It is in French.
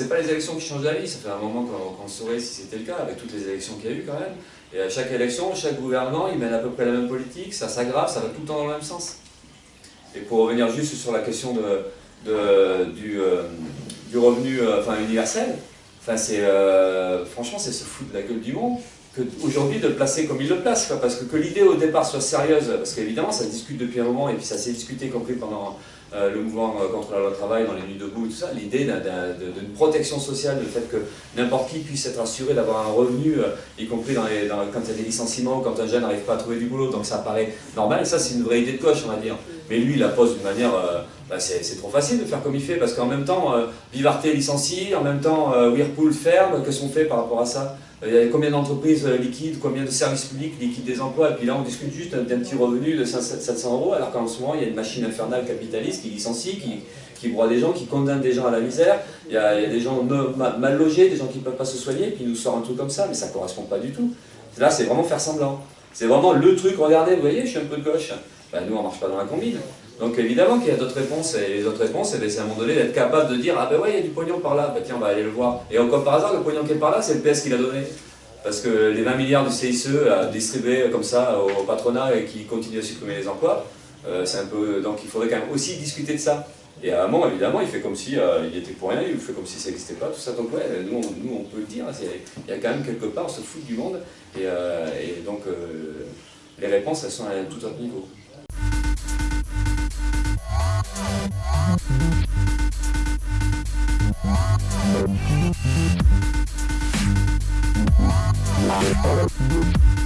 C'est pas les élections qui changent la vie, ça fait un moment qu'on saurait si c'était le cas, avec toutes les élections qu'il y a eu quand même. Et à chaque élection, chaque gouvernement, il mène à peu près la même politique, ça s'aggrave, ça va tout le temps dans le même sens. Et pour revenir juste sur la question de, du, euh, du, revenu euh, enfin, universel, enfin, euh, franchement, c'est se foutre de la gueule du monde aujourd'hui de le placer comme il le place, parce que que l'idée au départ soit sérieuse, parce qu'évidemment ça se discute depuis un moment, et puis ça s'est discuté, y compris pendant euh, le mouvement euh, contre la loi travail, dans les nuits debout, tout ça, l'idée d'une protection sociale, le fait que n'importe qui puisse être assuré d'avoir un revenu, euh, y compris dans les, quand il y a des licenciements quand un jeune n'arrive pas à trouver du boulot, donc ça paraît normal, ça c'est une vraie idée de coche, on va dire. Mais lui, il la pose d'une manière, bah, c'est trop facile de faire comme il fait, parce qu'en même temps, Vivarté licencie, en même temps, Whirlpool ferme, que sont fait par rapport à ça? Il y a combien d'entreprises liquides, combien de services publics liquident des emplois, et puis là on discute juste d'un petit revenu de 700 euros, alors qu'en ce moment il y a une machine infernale capitaliste qui licencie, qui, broie des gens, qui condamne des gens à la misère, il y a, des gens mal logés, des gens qui ne peuvent pas se soigner, puis nous sort un truc comme ça, mais ça ne correspond pas du tout. Là c'est vraiment faire semblant. C'est vraiment le truc, regardez, vous voyez, je suis un peu de gauche. Ben, nous on ne marche pas dans la combine. Donc évidemment qu'il y a d'autres réponses, et les autres réponses, c'est à un moment donné d'être capable de dire « Ah ben ouais, il y a du pognon par là, ben tiens, on va aller le voir. » Et encore par hasard, le pognon qui est par là, c'est le PS qui l'a donné. Parce que les 20 milliards du CICE à distribuer comme ça au patronat et qui continue à supprimer les emplois, euh, c'est un peu... Donc il faudrait quand même aussi discuter de ça. Et à un moment, évidemment, il fait comme si euh, était pour rien, il fait comme si ça n'existait pas, tout ça. Donc ouais, nous on, nous, on peut le dire, il y a quand même quelque part, on se fout du monde. Et, euh, donc les réponses, elles sont à tout autre niveau. I'm gonna go to the next one.